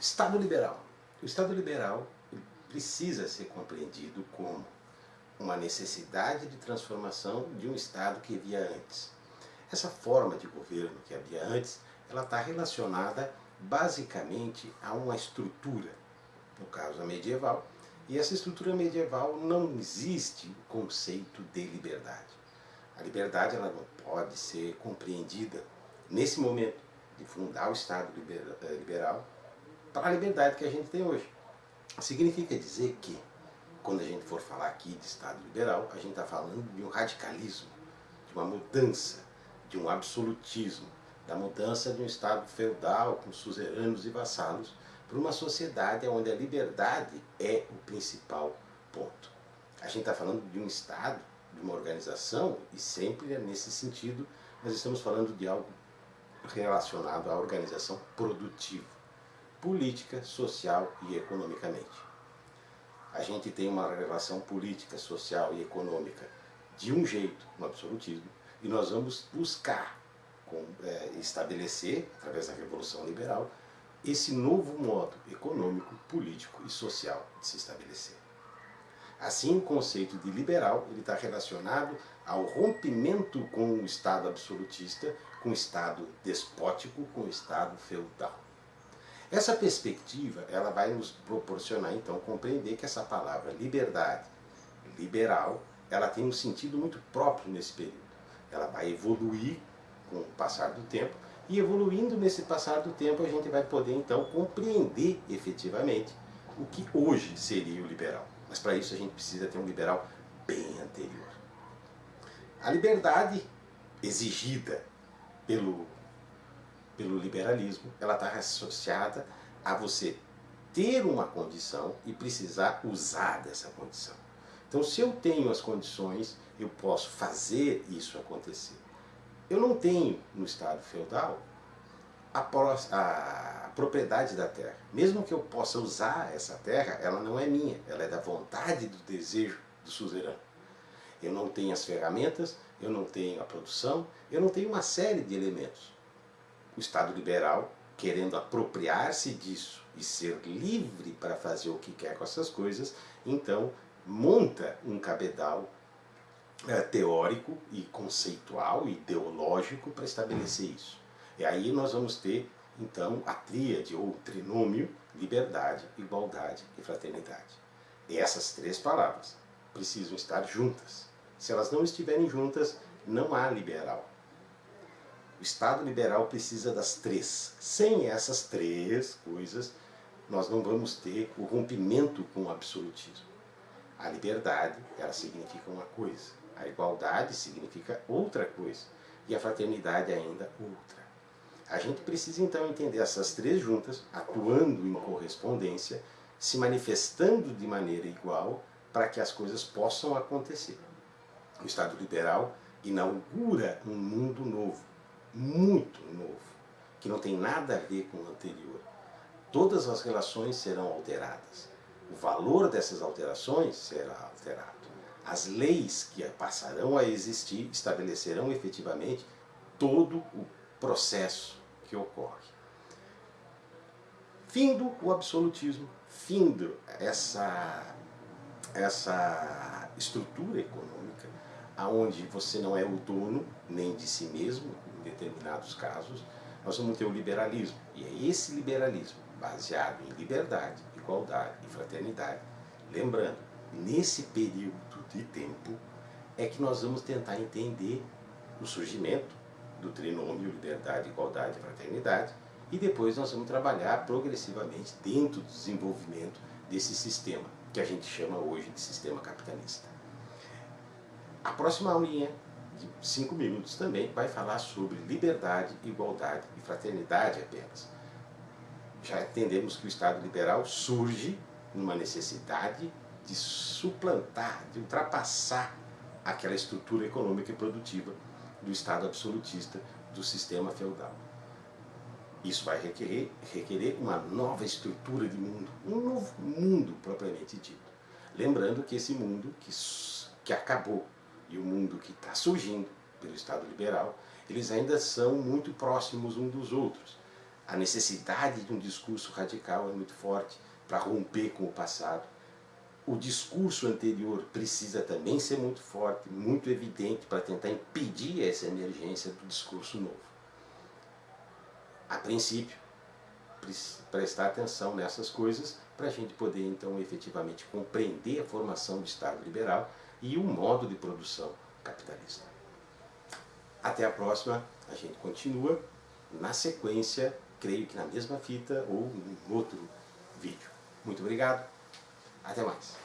Estado liberal. O Estado liberal precisa ser compreendido como uma necessidade de transformação de um Estado que havia antes. Essa forma de governo que havia antes, ela está relacionada basicamente a uma estrutura, no caso a medieval, e essa estrutura medieval não existe o conceito de liberdade. A liberdade ela não pode ser compreendida nesse momento de fundar o Estado eh, liberal para a liberdade que a gente tem hoje. Significa dizer que, quando a gente for falar aqui de Estado liberal, a gente está falando de um radicalismo, de uma mudança, de um absolutismo, da mudança de um Estado feudal com suzeranos e vassalos para uma sociedade onde a liberdade é o principal ponto. A gente está falando de um Estado, de uma organização, e sempre é nesse sentido nós estamos falando de algo relacionado à organização produtiva, política, social e economicamente. A gente tem uma relação política, social e econômica de um jeito, no absolutismo, e nós vamos buscar com, é, estabelecer, através da Revolução Liberal, esse novo modo econômico, político e social de se estabelecer. Assim, o conceito de liberal está relacionado ao rompimento com o Estado absolutista, com o Estado despótico, com o Estado feudal. Essa perspectiva ela vai nos proporcionar, então, compreender que essa palavra liberdade, liberal, ela tem um sentido muito próprio nesse período. Ela vai evoluir com o passar do tempo, e evoluindo nesse passar do tempo a gente vai poder então compreender efetivamente o que hoje seria o liberal. Mas para isso a gente precisa ter um liberal bem anterior. A liberdade exigida pelo, pelo liberalismo, ela está associada a você ter uma condição e precisar usar dessa condição. Então se eu tenho as condições, eu posso fazer isso acontecer. Eu não tenho no Estado feudal a, a, propriedade da terra. Mesmo que eu possa usar essa terra, ela não é minha, ela é da vontade do desejo do suzerano. Eu não tenho as ferramentas, eu não tenho a produção, eu não tenho uma série de elementos. O Estado liberal, querendo apropriar-se disso e ser livre para fazer o que quer com essas coisas, então monta um cabedal é, teórico e conceitual, ideológico para estabelecer isso. E aí nós vamos ter, então, a tríade ou trinômio, liberdade, igualdade e fraternidade. E essas três palavras precisam estar juntas. Se elas não estiverem juntas, não há liberal. O Estado liberal precisa das três. Sem essas três coisas, nós não vamos ter o rompimento com o absolutismo. A liberdade, ela significa uma coisa. A igualdade significa outra coisa. E a fraternidade ainda outra. A gente precisa então entender essas três juntas, atuando em correspondência, se manifestando de maneira igual, para que as coisas possam acontecer. O Estado liberal inaugura um mundo novo, muito novo, que não tem nada a ver com o anterior. Todas as relações serão alteradas. O valor dessas alterações será alterado. As leis que passarão a existir estabelecerão efetivamente todo o processo que ocorre. Findo o absolutismo, findo essa, essa estrutura econômica, aonde você não é o dono nem de si mesmo, determinados casos, nós vamos ter o liberalismo. E é esse liberalismo, baseado em liberdade, igualdade e fraternidade, lembrando, nesse período de tempo é que nós vamos tentar entender o surgimento do trinômio liberdade, igualdade e fraternidade e depois nós vamos trabalhar progressivamente dentro do desenvolvimento desse sistema que a gente chama hoje de sistema capitalista. A próxima aulinha de 5 minutos também vai falar sobre liberdade, igualdade e fraternidade apenas. Já entendemos que o Estado liberal surge numa necessidade de suplantar, de ultrapassar aquela estrutura econômica e produtiva do Estado absolutista do sistema feudal. Isso vai requerer, requerer uma nova estrutura de mundo, um novo mundo propriamente dito. Lembrando que esse mundo que, que acabou e o mundo que está surgindo pelo Estado liberal, eles ainda são muito próximos um dos outros. A necessidade de um discurso radical é muito forte para romper com o passado. O discurso anterior precisa também ser muito forte, muito evidente para tentar impedir essa emergência do discurso novo. A princípio, prestar atenção nessas coisas para a gente poder então efetivamente compreender a formação do Estado liberal e o modo de produção capitalista. Até a próxima, a gente continua na sequência, creio que na mesma fita ou em outro vídeo. Muito obrigado, até mais.